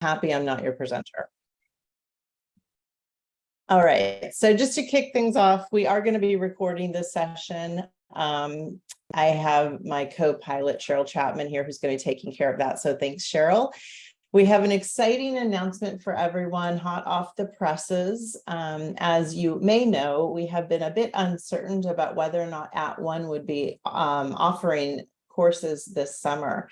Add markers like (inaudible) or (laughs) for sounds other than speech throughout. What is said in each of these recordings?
happy I'm not your presenter. All right, so just to kick things off, we are going to be recording this session. Um, I have my co-pilot Cheryl Chapman here who's going to be taking care of that. So thanks, Cheryl. We have an exciting announcement for everyone hot off the presses. Um, as you may know, we have been a bit uncertain about whether or not @ONE would be um, offering courses this summer.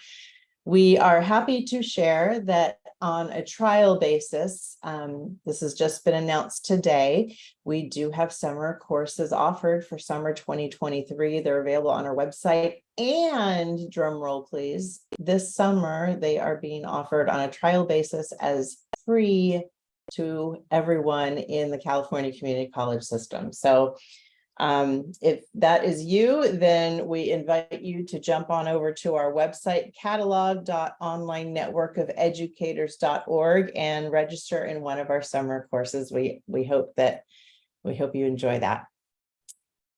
We are happy to share that on a trial basis, um, this has just been announced today, we do have summer courses offered for summer 2023. They're available on our website and drum roll please, this summer they are being offered on a trial basis as free to everyone in the California Community College system. So um, if that is you, then we invite you to jump on over to our website, catalog.onlinenetworkofeducators.org and register in one of our summer courses. We, we hope that, we hope you enjoy that.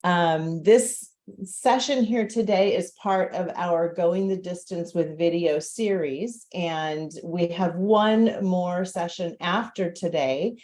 Um, this session here today is part of our Going the Distance with Video series, and we have one more session after today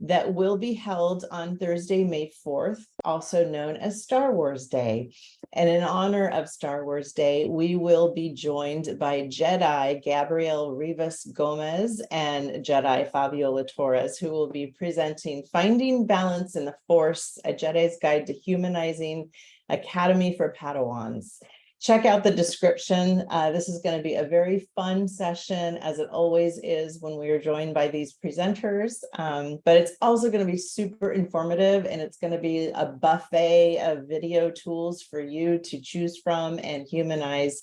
that will be held on Thursday, May 4th, also known as Star Wars Day. And in honor of Star Wars Day, we will be joined by Jedi Gabriel Rivas Gomez and Jedi Fabiola Torres, who will be presenting Finding Balance in the Force, a Jedi's Guide to Humanizing Academy for Padawans check out the description. Uh, this is going to be a very fun session, as it always is when we are joined by these presenters. Um, but it's also going to be super informative, and it's going to be a buffet of video tools for you to choose from and humanize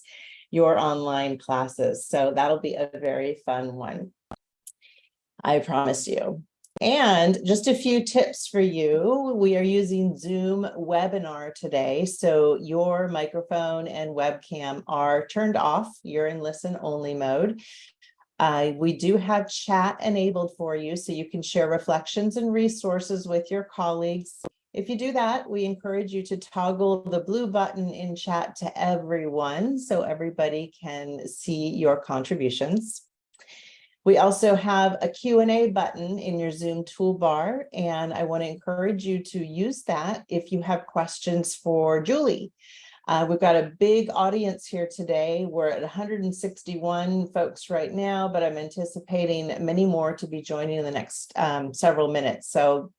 your online classes. So that'll be a very fun one. I promise you. And just a few tips for you. We are using Zoom webinar today. So your microphone and webcam are turned off. You're in listen only mode. Uh, we do have chat enabled for you so you can share reflections and resources with your colleagues. If you do that, we encourage you to toggle the blue button in chat to everyone so everybody can see your contributions. We also have a Q&A button in your Zoom toolbar, and I want to encourage you to use that if you have questions for Julie. Uh, we've got a big audience here today. We're at 161 folks right now, but I'm anticipating many more to be joining in the next um, several minutes. So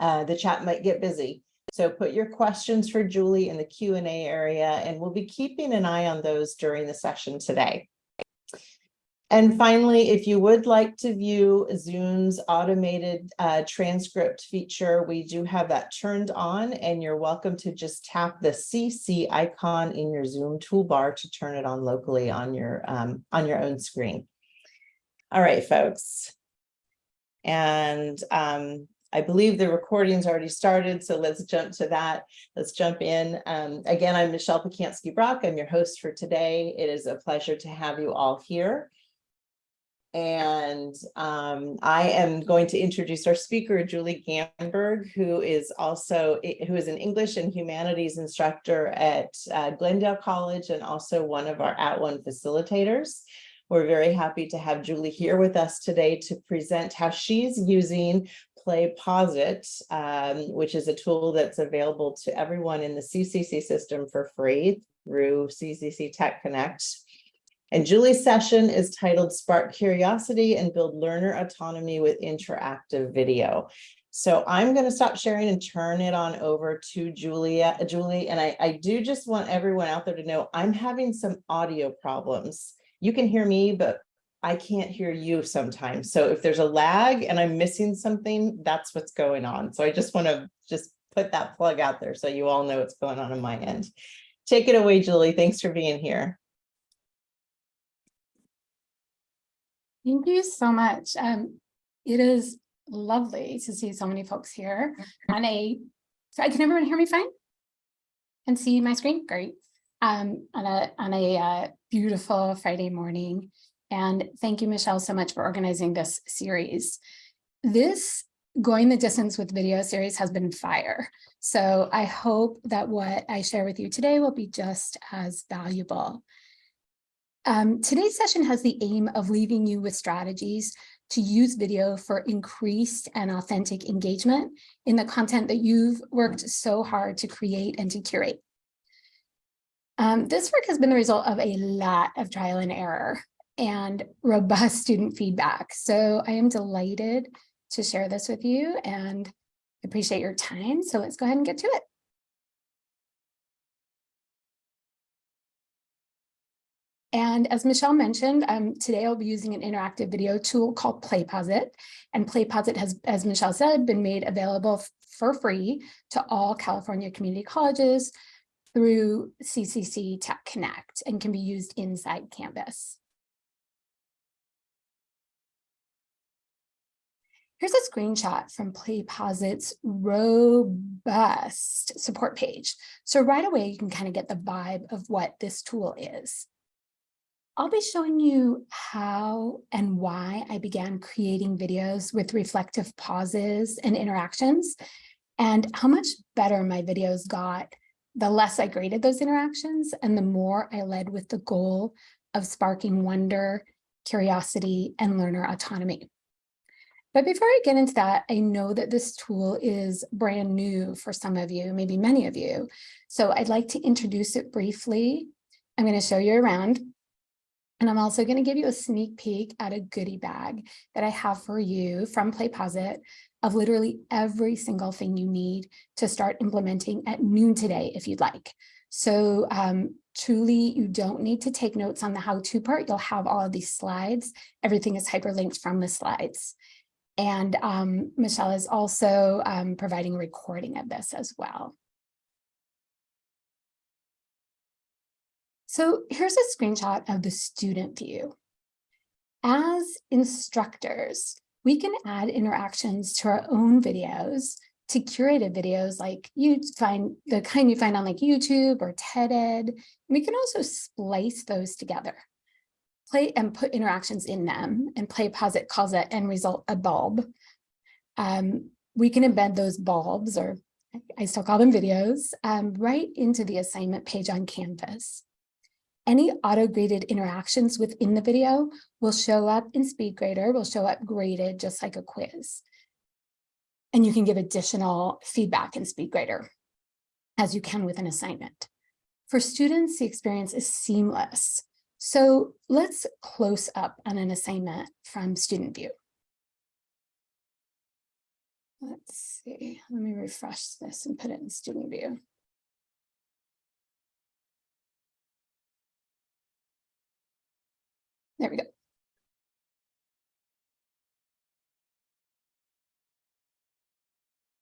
uh, the chat might get busy. So put your questions for Julie in the Q&A area, and we'll be keeping an eye on those during the session today. And finally, if you would like to view Zoom's automated uh, transcript feature, we do have that turned on and you're welcome to just tap the CC icon in your Zoom toolbar to turn it on locally on your, um, on your own screen. All right, folks. And um, I believe the recording's already started, so let's jump to that. Let's jump in. Um, again, I'm Michelle Pacansky-Brock. I'm your host for today. It is a pleasure to have you all here. And um, I am going to introduce our speaker, Julie Gamberg, who is also who is an English and humanities instructor at uh, Glendale College and also one of our @ONE facilitators. We're very happy to have Julie here with us today to present how she's using PlayPosit, um, which is a tool that's available to everyone in the CCC system for free through CCC Tech Connect. And Julie's session is titled Spark Curiosity and Build Learner Autonomy with Interactive Video. So I'm going to stop sharing and turn it on over to Julia, Julie. And I, I do just want everyone out there to know I'm having some audio problems. You can hear me, but I can't hear you sometimes. So if there's a lag and I'm missing something, that's what's going on. So I just want to just put that plug out there so you all know what's going on on my end. Take it away, Julie. Thanks for being here. Thank you so much. Um, it is lovely to see so many folks here on a, so can everyone hear me fine? And see my screen? Great. Um, on a, on a uh, beautiful Friday morning. And thank you, Michelle, so much for organizing this series. This Going the Distance with Video series has been fire. So I hope that what I share with you today will be just as valuable. Um, today's session has the aim of leaving you with strategies to use video for increased and authentic engagement in the content that you've worked so hard to create and to curate. Um, this work has been the result of a lot of trial and error and robust student feedback. So I am delighted to share this with you and appreciate your time. So let's go ahead and get to it. And as Michelle mentioned, um, today I'll be using an interactive video tool called PlayPosit. And PlayPosit has, as Michelle said, been made available for free to all California community colleges through CCC Tech Connect and can be used inside Canvas. Here's a screenshot from PlayPosit's robust support page. So right away, you can kind of get the vibe of what this tool is. I'll be showing you how and why I began creating videos with reflective pauses and interactions and how much better my videos got the less I graded those interactions and the more I led with the goal of sparking wonder, curiosity, and learner autonomy. But before I get into that, I know that this tool is brand new for some of you, maybe many of you. So I'd like to introduce it briefly. I'm going to show you around and I'm also going to give you a sneak peek at a goodie bag that I have for you from PlayPosit of literally every single thing you need to start implementing at noon today if you'd like. So um, truly, you don't need to take notes on the how-to part. You'll have all of these slides. Everything is hyperlinked from the slides. And um, Michelle is also um, providing a recording of this as well. So here's a screenshot of the student view. As instructors, we can add interactions to our own videos to curated videos like you find the kind you find on like YouTube or TED-Ed. We can also splice those together, play and put interactions in them and play PlayPosit calls it end result a bulb. Um, we can embed those bulbs or I still call them videos um, right into the assignment page on Canvas. Any auto-graded interactions within the video will show up in SpeedGrader, will show up graded just like a quiz. And you can give additional feedback in SpeedGrader as you can with an assignment. For students, the experience is seamless. So let's close up on an assignment from student view. Let's see, let me refresh this and put it in student view. There we go.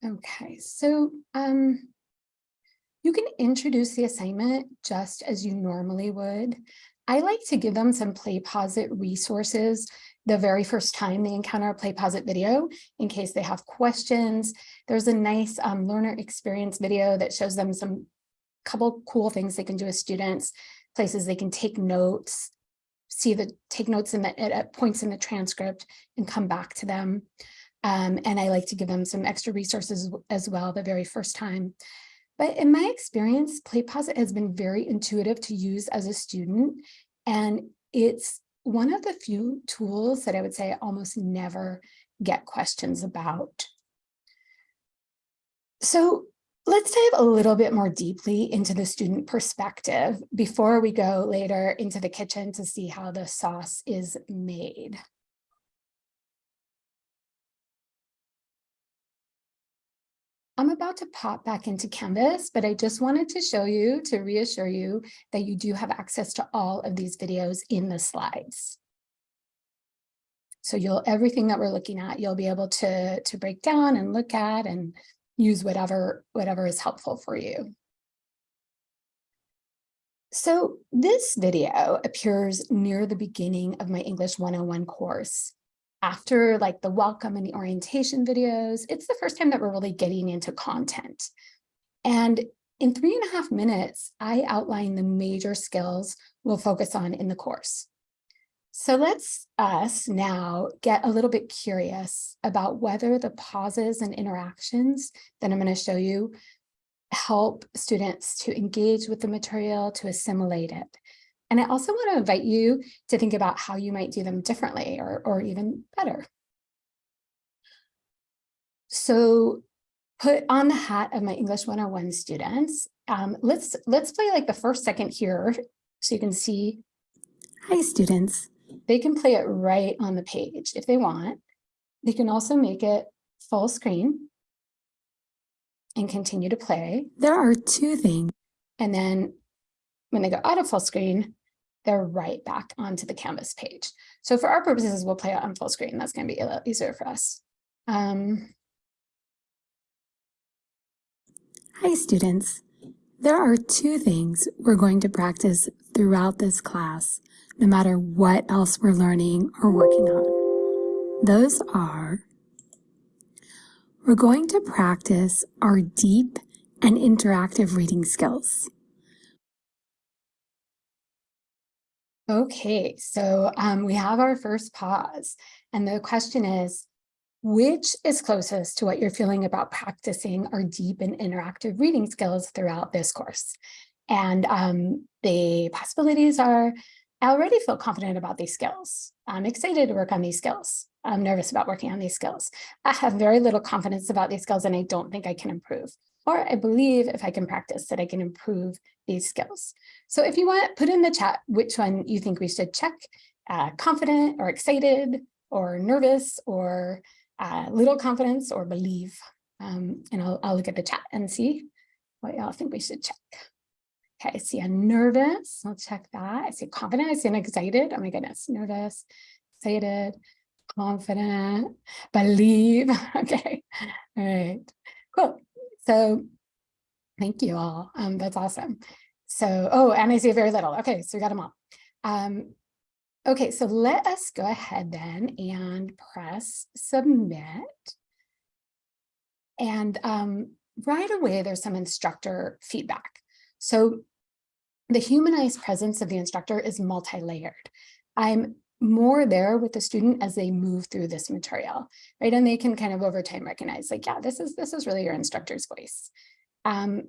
Okay, so um, you can introduce the assignment just as you normally would. I like to give them some PlayPosit resources the very first time they encounter a PlayPosit video in case they have questions. There's a nice um, learner experience video that shows them some couple cool things they can do as students, places they can take notes, see the take notes in the at points in the transcript and come back to them. Um, and I like to give them some extra resources as well the very first time. But in my experience, PlayPosit has been very intuitive to use as a student. And it's one of the few tools that I would say I almost never get questions about. So Let's dive a little bit more deeply into the student perspective before we go later into the kitchen to see how the sauce is made. I'm about to pop back into Canvas, but I just wanted to show you to reassure you that you do have access to all of these videos in the slides. So you'll everything that we're looking at, you'll be able to, to break down and look at and use whatever, whatever is helpful for you. So this video appears near the beginning of my English 101 course. After like the welcome and the orientation videos, it's the first time that we're really getting into content. And in three and a half minutes, I outline the major skills we'll focus on in the course. So let's us now get a little bit curious about whether the pauses and interactions that I'm going to show you help students to engage with the material, to assimilate it. And I also want to invite you to think about how you might do them differently or, or even better. So put on the hat of my English 101 students. Um, let's, let's play like the first second here so you can see. Hi, students. They can play it right on the page if they want. They can also make it full screen and continue to play. There are two things. And then when they go out of full screen, they're right back onto the Canvas page. So for our purposes, we'll play it on full screen. That's going to be a little easier for us. Um, Hi, students. There are two things we're going to practice throughout this class, no matter what else we're learning or working on. Those are, we're going to practice our deep and interactive reading skills. Okay, so um, we have our first pause. And the question is, which is closest to what you're feeling about practicing our deep and interactive reading skills throughout this course? And um, the possibilities are, I already feel confident about these skills. I'm excited to work on these skills. I'm nervous about working on these skills. I have very little confidence about these skills and I don't think I can improve. Or I believe if I can practice that I can improve these skills. So if you want, put in the chat which one you think we should check, uh, confident or excited or nervous or uh, little confidence or believe. Um, and I'll, I'll look at the chat and see what y'all think we should check. Okay, I see a nervous, I'll check that. I see confident, I see an excited, oh my goodness, nervous, excited, confident, believe, (laughs) okay, all right, cool. So thank you all, um, that's awesome. So, oh, and I see very little, okay, so we got them all. Um, okay, so let us go ahead then and press submit. And um, right away, there's some instructor feedback. So the humanized presence of the instructor is multi-layered. I'm more there with the student as they move through this material, right? And they can kind of over time recognize like, yeah, this is this is really your instructor's voice. Um,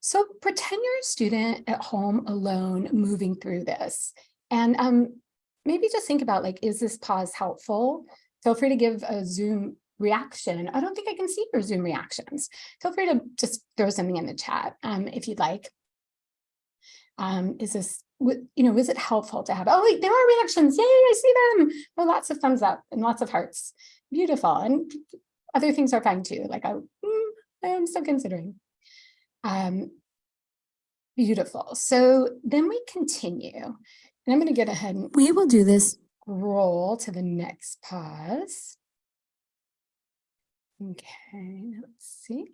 so pretend you're a student at home alone moving through this. And um, maybe just think about like, is this pause helpful? Feel free to give a Zoom reaction. I don't think I can see your Zoom reactions. Feel free to just throw something in the chat um, if you'd like. Um, is this, you know, is it helpful to have, oh, wait, there are reactions. Yay, I see them. Oh, lots of thumbs up and lots of hearts. Beautiful. And other things are fine too. Like I, mm, I'm still considering. Um, beautiful. So then we continue. And I'm going to get ahead and We will do this. roll to the next pause. Okay, let's see.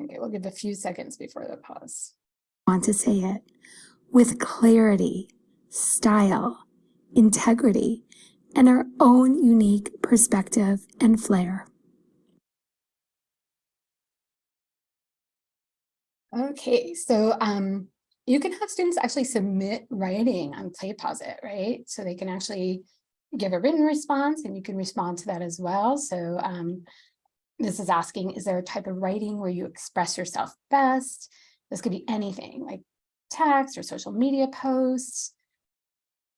Okay, we'll give a few seconds before the pause. Want to say it with clarity, style, integrity, and our own unique perspective and flair. Okay, so um, you can have students actually submit writing on PlayPosit, right? So they can actually give a written response and you can respond to that as well. So um, this is asking, is there a type of writing where you express yourself best? This could be anything like text or social media posts,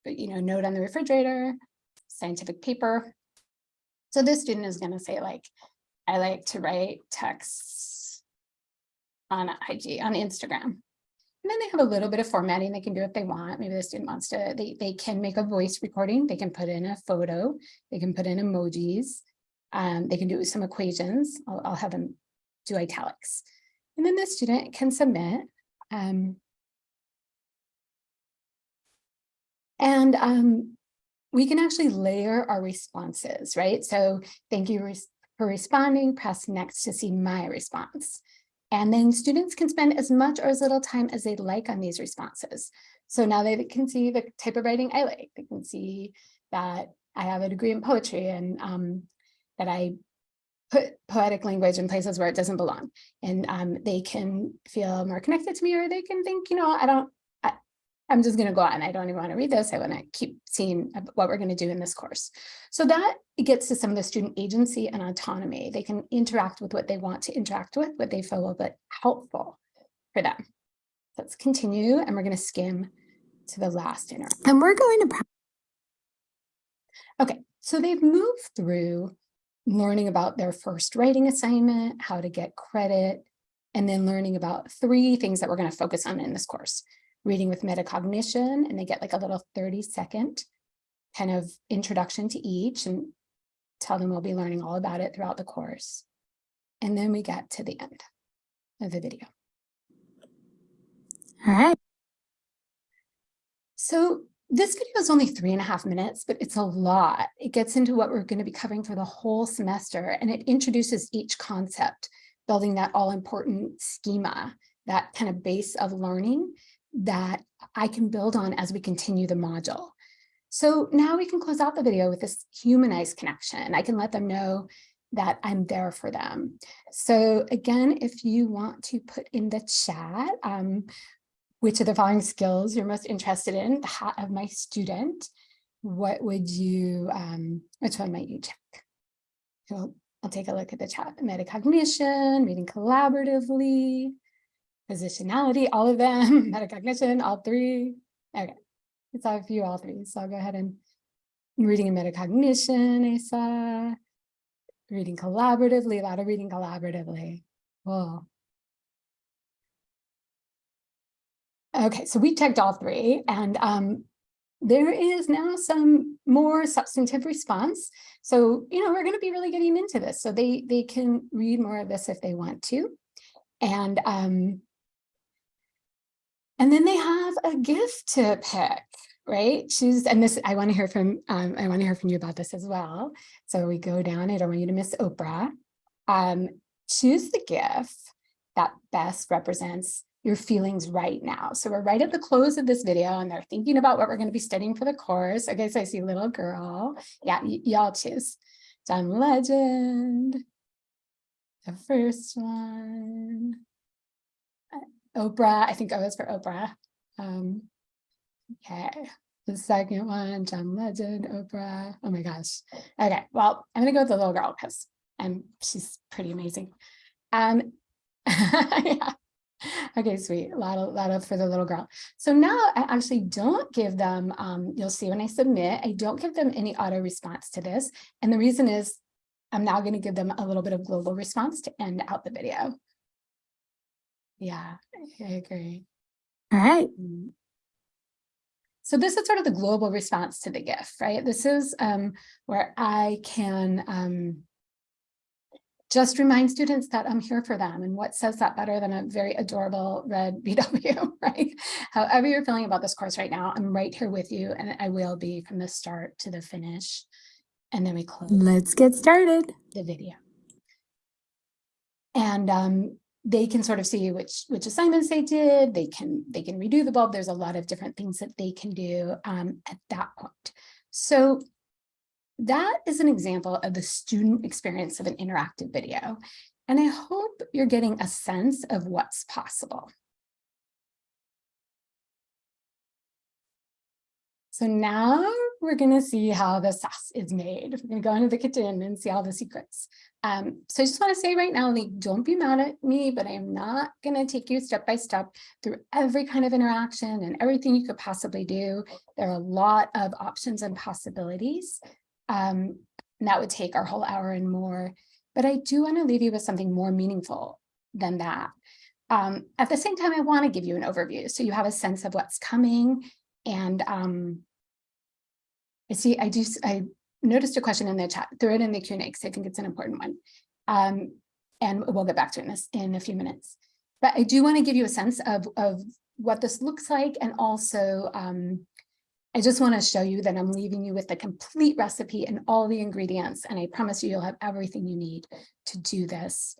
but you know, note on the refrigerator, scientific paper. So this student is going to say like, I like to write texts on IG, on Instagram. And then they have a little bit of formatting they can do if they want. Maybe the student wants to, they, they can make a voice recording. They can put in a photo. They can put in emojis. Um, they can do some equations. I'll, I'll have them do italics. And then the student can submit. Um, and um, we can actually layer our responses, right? So thank you for responding. Press next to see my response. And then students can spend as much or as little time as they like on these responses. So now they can see the type of writing I like. They can see that I have a degree in poetry and um, that I put poetic language in places where it doesn't belong. And um, they can feel more connected to me or they can think, you know, I don't, I'm just going to go on. I don't even want to read this. I want to keep seeing what we're going to do in this course. So that gets to some of the student agency and autonomy. They can interact with what they want to interact with, what they feel will be helpful for them. Let's continue and we're going to skim to the last interaction. And we're going to Okay, so they've moved through learning about their first writing assignment, how to get credit, and then learning about three things that we're going to focus on in this course. Reading with metacognition, and they get like a little 30 second kind of introduction to each and tell them we'll be learning all about it throughout the course. And then we get to the end of the video. All right. So this video is only three and a half minutes, but it's a lot. It gets into what we're going to be covering for the whole semester, and it introduces each concept, building that all important schema, that kind of base of learning that I can build on as we continue the module. So now we can close out the video with this humanized connection. I can let them know that I'm there for them. So again, if you want to put in the chat, um, which of the following skills you're most interested in, the hat of my student, what would you, um, which one might you check? So I'll take a look at the chat, metacognition, reading collaboratively, positionality, all of them, (laughs) metacognition, all three. Okay, it's all a few, all three. So I'll go ahead and reading and metacognition, I saw. Reading collaboratively, a lot of reading collaboratively. Whoa. Okay, so we checked all three and um, there is now some more substantive response. So, you know, we're going to be really getting into this. So they, they can read more of this if they want to. And, um, and then they have a GIF to pick, right? Choose, and this, I want to hear from, um, I want to hear from you about this as well. So we go down, I don't want you to miss Oprah. Um, choose the GIF that best represents your feelings right now. So we're right at the close of this video and they're thinking about what we're going to be studying for the course. Okay, so I see little girl. Yeah, y'all choose. John Legend. The first one. Uh, Oprah, I think I was for Oprah. Um, okay, the second one, John Legend, Oprah. Oh my gosh. Okay, well, I'm gonna go with the little girl because she's pretty amazing. Um, (laughs) yeah. Okay, sweet. A lot of, lot of for the little girl. So now I actually don't give them, um, you'll see when I submit, I don't give them any auto response to this. And the reason is I'm now going to give them a little bit of global response to end out the video. Yeah, I agree. All right. Mm. So this is sort of the global response to the GIF, right? This is um, where I can um, just remind students that I'm here for them and what says that better than a very adorable red (laughs) BW, right? However you're feeling about this course right now, I'm right here with you and I will be from the start to the finish. And then we close Let's get started. the video. And um, they can sort of see which which assignments they did. They can they can redo the bulb. There's a lot of different things that they can do um, at that point. So that is an example of the student experience of an interactive video. And I hope you're getting a sense of what's possible. So now we're going to see how the sauce is made. We're going to go into the kitchen and see all the secrets. Um, so I just want to say right now, like, don't be mad at me, but I am not going to take you step by step through every kind of interaction and everything you could possibly do. There are a lot of options and possibilities. Um, and that would take our whole hour and more. But I do want to leave you with something more meaningful than that. Um, at the same time, I want to give you an overview so you have a sense of what's coming and um, I see, I do, I noticed a question in the chat, throw it in the Q&A because I think it's an important one. Um, and we'll get back to it in, this, in a few minutes. But I do want to give you a sense of, of what this looks like and also um, I just want to show you that I'm leaving you with the complete recipe and all the ingredients and I promise you you'll have everything you need to do this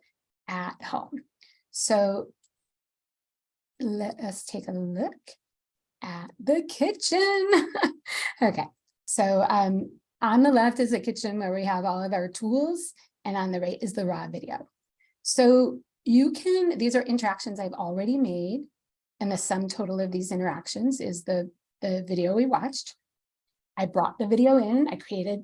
at home. So let us take a look at the kitchen. (laughs) okay, so um, on the left is the kitchen where we have all of our tools and on the right is the raw video. So you can, these are interactions I've already made and the sum total of these interactions is the, the video we watched. I brought the video in, I created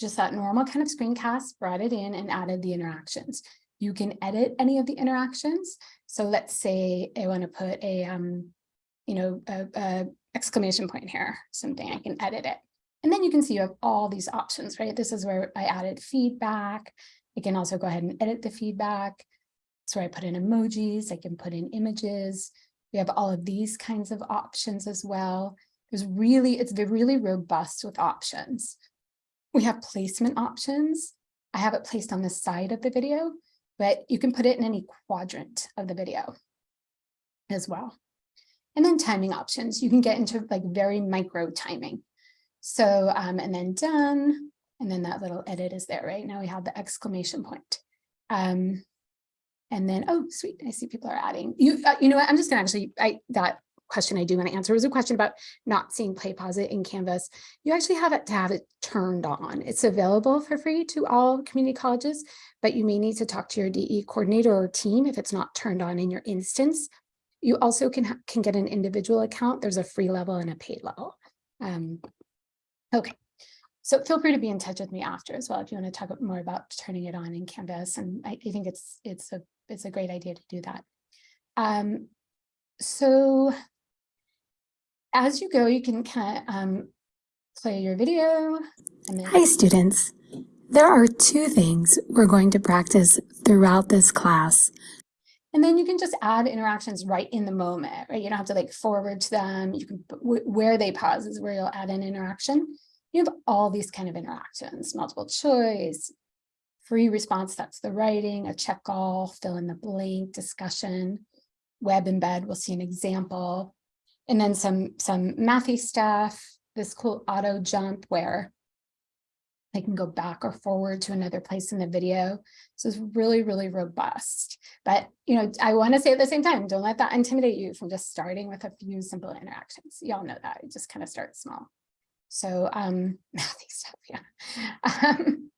just that normal kind of screencast, brought it in and added the interactions. You can edit any of the interactions. So let's say I want to put a, um, you know, a, a exclamation point here, something I can edit it. And then you can see you have all these options, right? This is where I added feedback. I can also go ahead and edit the feedback. So I put in emojis, I can put in images. We have all of these kinds of options as well. There's really, it's really robust with options. We have placement options. I have it placed on the side of the video, but you can put it in any quadrant of the video as well. And then timing options, you can get into like very micro timing. So, um, and then done, and then that little edit is there, right? Now we have the exclamation point. Um, and then, oh, sweet, I see people are adding. You, uh, you know what, I'm just gonna actually, I, that question I do want to answer was a question about not seeing PlayPosit in Canvas. You actually have to have it turned on. It's available for free to all community colleges, but you may need to talk to your DE coordinator or team if it's not turned on in your instance. You also can, can get an individual account. There's a free level and a paid level. Um, okay, so feel free to be in touch with me after as well if you want to talk more about turning it on in Canvas. And I, I think it's it's a it's a great idea to do that. Um, so as you go, you can kind of um, play your video Hi, students. There are two things we're going to practice throughout this class. And then you can just add interactions right in the moment, right? You don't have to like forward to them. You can, where they pause is where you'll add an interaction. You have all these kind of interactions, multiple choice, free response, that's the writing, a check all, fill in the blank, discussion, web embed, we'll see an example. And then some, some mathy stuff, this cool auto jump where they can go back or forward to another place in the video. So it's really, really robust. But, you know, I want to say at the same time, don't let that intimidate you from just starting with a few simple interactions. Y'all know that. You just kind of start small. So, um, (laughs) mathy stuff, yeah. Um,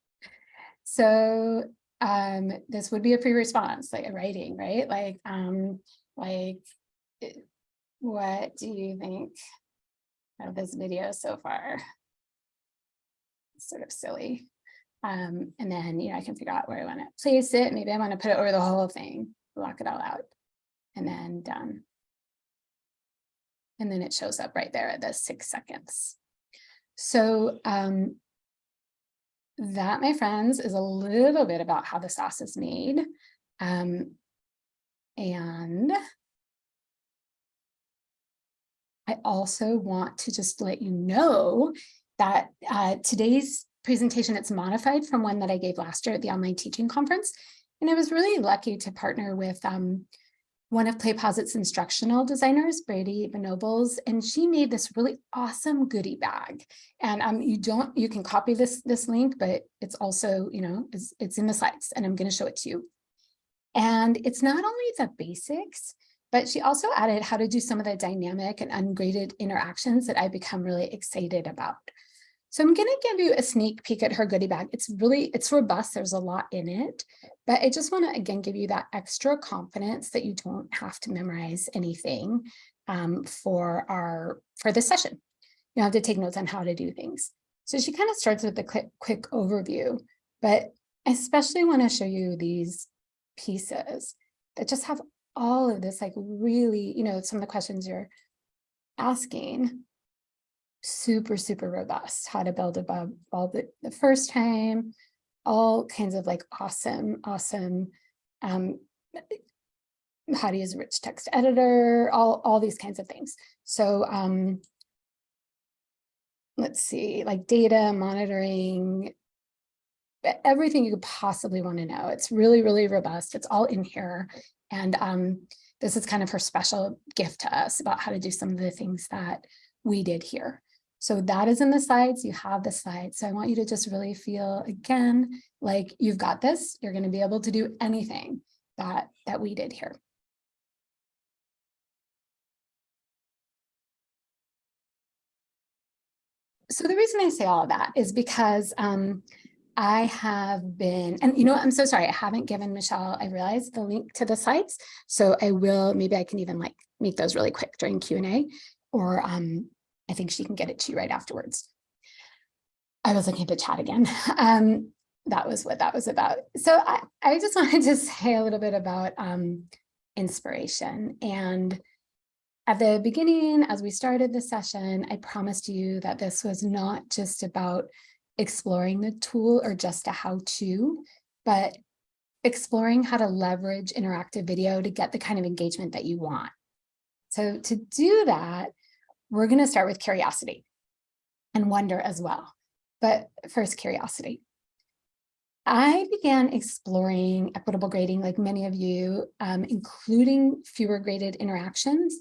so, um, this would be a free response, like a writing, right? Like, um, like, what do you think of this video so far? It's sort of silly. Um, and then, you know, I can figure out where I want to place it. Maybe I want to put it over the whole thing, block it all out, and then done. And then it shows up right there at the six seconds. So um, that, my friends, is a little bit about how the sauce is made. Um, and I also want to just let you know that uh, today's presentation, it's modified from one that I gave last year at the online teaching conference. And I was really lucky to partner with um, one of PlayPosit's instructional designers, Brady Benobles, and she made this really awesome goodie bag. And um, you don't, you can copy this, this link, but it's also, you know, it's, it's in the slides and I'm gonna show it to you. And it's not only the basics, but she also added how to do some of the dynamic and ungraded interactions that I become really excited about. So I'm going to give you a sneak peek at her goodie bag. It's really, it's robust. There's a lot in it, but I just want to, again, give you that extra confidence that you don't have to memorize anything um, for our, for this session. You don't have to take notes on how to do things. So she kind of starts with a quick, quick overview, but I especially want to show you these pieces that just have all of this, like really, you know, some of the questions you're asking super, super robust, how to build a ball the, the first time, all kinds of like awesome, awesome, um, how to use a rich text editor, all, all these kinds of things. So um, let's see, like data monitoring, everything you could possibly want to know. It's really, really robust. It's all in here. And um, this is kind of her special gift to us about how to do some of the things that we did here. So that is in the slides, you have the slides. So I want you to just really feel again, like you've got this, you're gonna be able to do anything that, that we did here. So the reason I say all of that is because um, I have been, and you know, I'm so sorry, I haven't given Michelle, I realized the link to the slides. So I will, maybe I can even like make those really quick during Q&A or um, I think she can get it to you right afterwards. I was looking at the chat again. (laughs) Um, that was what that was about. So I, I just (laughs) wanted to say a little bit about um, inspiration and At the beginning, as we started the session, I promised you that this was not just about exploring the tool or just a how-to, but exploring how to leverage interactive video to get the kind of engagement that you want. So to do that, we're going to start with curiosity and wonder as well. But first, curiosity. I began exploring equitable grading like many of you, um, including fewer graded interactions.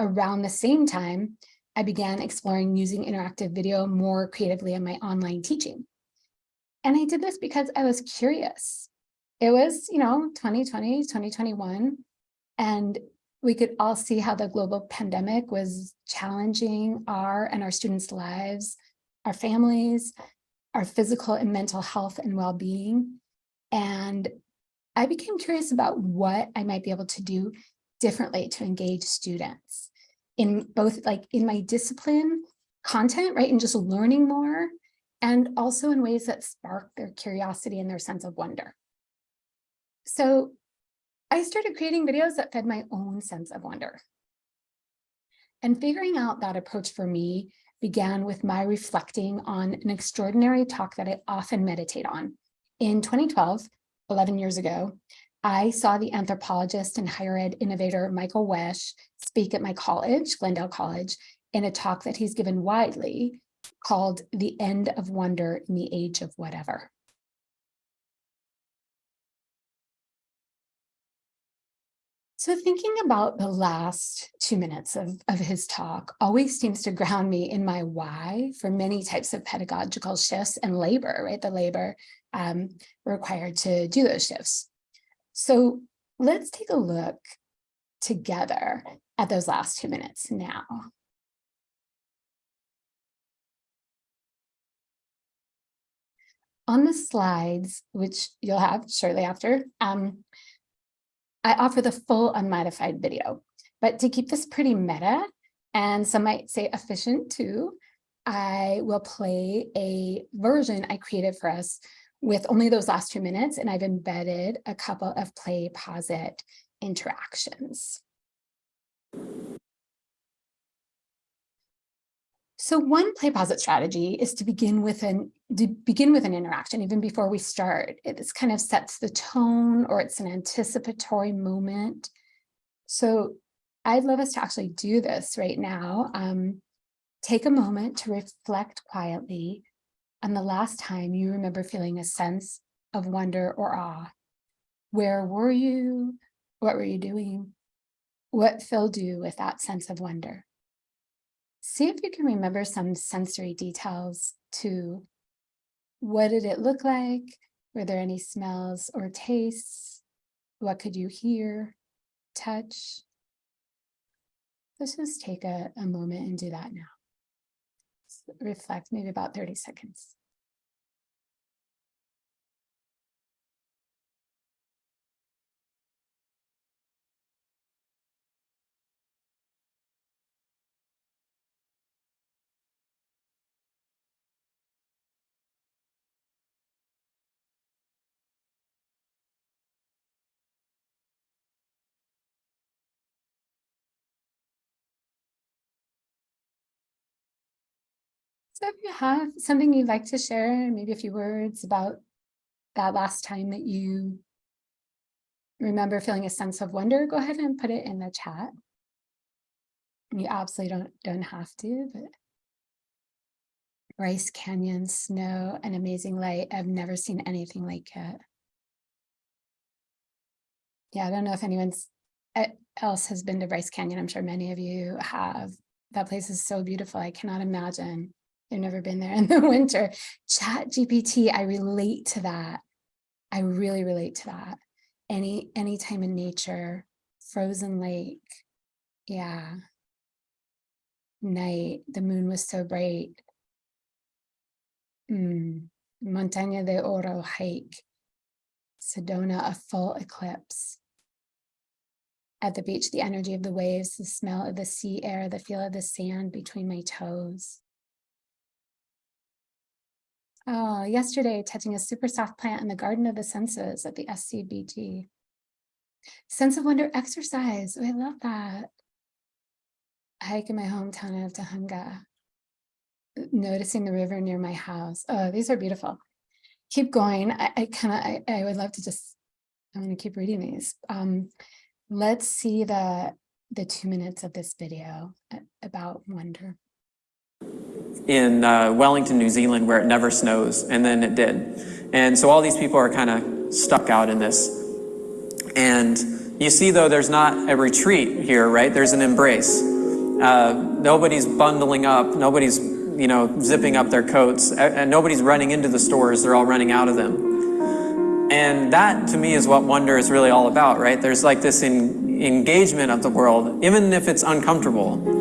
Around the same time, I began exploring using interactive video more creatively in my online teaching. And I did this because I was curious. It was, you know, 2020, 2021, and we could all see how the global pandemic was challenging our and our students' lives, our families, our physical and mental health and well-being. And I became curious about what I might be able to do differently to engage students in both like in my discipline content, right? And just learning more and also in ways that spark their curiosity and their sense of wonder. So I started creating videos that fed my own sense of wonder. And figuring out that approach for me began with my reflecting on an extraordinary talk that I often meditate on. In 2012, 11 years ago, I saw the anthropologist and higher ed innovator Michael Wesch speak at my college, Glendale College, in a talk that he's given widely called The End of Wonder in the Age of Whatever. So thinking about the last two minutes of, of his talk always seems to ground me in my why for many types of pedagogical shifts and labor, right? The labor um, required to do those shifts. So let's take a look together at those last two minutes now. On the slides, which you'll have shortly after, um, I offer the full unmodified video, but to keep this pretty meta, and some might say efficient too, I will play a version I created for us with only those last two minutes, and I've embedded a couple of PlayPosit interactions. So one PlayPosit strategy is to begin with an to begin with an interaction even before we start. It kind of sets the tone or it's an anticipatory moment. So I'd love us to actually do this right now. Um, take a moment to reflect quietly on the last time you remember feeling a sense of wonder or awe. Where were you? What were you doing? What filled you with that sense of wonder? See if you can remember some sensory details too. What did it look like? Were there any smells or tastes? What could you hear, touch? Let's just take a, a moment and do that now. Reflect maybe about 30 seconds. So if you have something you'd like to share, maybe a few words about that last time that you remember feeling a sense of wonder, go ahead and put it in the chat. You absolutely don't, don't have to, but Bryce Canyon, snow, an amazing light. I've never seen anything like it. Yeah, I don't know if anyone's eh, else has been to Bryce Canyon. I'm sure many of you have. That place is so beautiful. I cannot imagine I've never been there in the (laughs) winter. Chat GPT, I relate to that. I really relate to that. Any any time in nature, frozen lake. Yeah. Night, the moon was so bright. Mm. Montaña de Oro hike. Sedona, a full eclipse. At the beach, the energy of the waves, the smell of the sea air, the feel of the sand between my toes. Oh, yesterday, touching a super soft plant in the Garden of the Senses at the SCBG. Sense of wonder exercise. Oh, I love that. hike in my hometown of Tujunga, noticing the river near my house. Oh, these are beautiful. Keep going. I, I kind of, I, I would love to just, I'm going to keep reading these. Um, let's see the, the two minutes of this video about wonder. In uh, Wellington, New Zealand, where it never snows, and then it did. And so all these people are kind of stuck out in this. And you see, though, there's not a retreat here, right? There's an embrace. Uh, nobody's bundling up. Nobody's, you know, zipping up their coats. And nobody's running into the stores. They're all running out of them. And that, to me, is what wonder is really all about, right? There's like this en- engagement of the world, even if it's uncomfortable.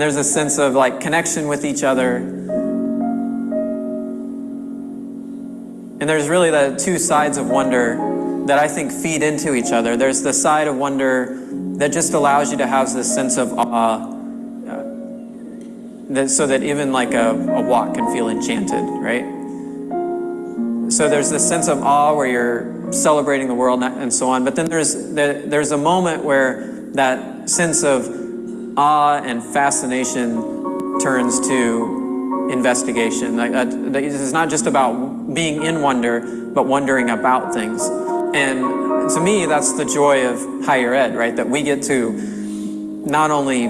There's a sense of like connection with each other. And there's really the two sides of wonder that I think feed into each other. There's the side of wonder that just allows you to have this sense of awe, uh, that, so that even like a, a walk can feel enchanted, right? So there's this sense of awe where you're celebrating the world and so on. But then there's the, there's a moment where that sense of awe and fascination turns to investigation. Uh, this not just about being in wonder, but wondering about things. And to me, that's the joy of higher ed, right? That we get to not only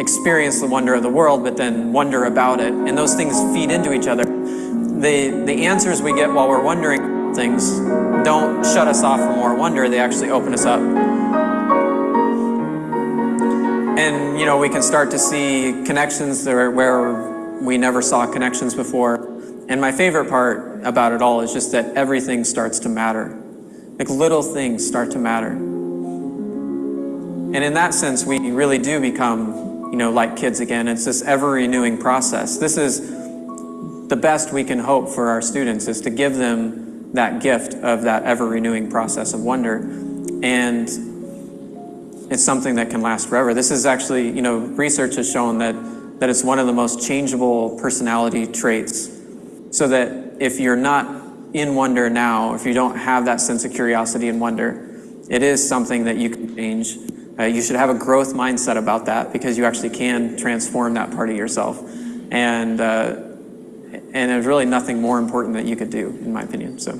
experience the wonder of the world, but then wonder about it. And those things feed into each other. The, the answers we get while we're wondering things don't shut us off from more wonder, they actually open us up. And, you know, we can start to see connections there where we never saw connections before. And my favorite part about it all is just that everything starts to matter. Like little things start to matter. And in that sense, we really do become, you know, like kids again. It's this ever renewing process. This is the best we can hope for our students is to give them that gift of that ever renewing process of wonder. And it's something that can last forever. This is actually, you know, research has shown that, that it's one of the most changeable personality traits. So that if you're not in wonder now, if you don't have that sense of curiosity and wonder, it is something that you can change. Uh, you should have a growth mindset about that because you actually can transform that part of yourself. And, uh, and there's really nothing more important that you could do, in my opinion. So.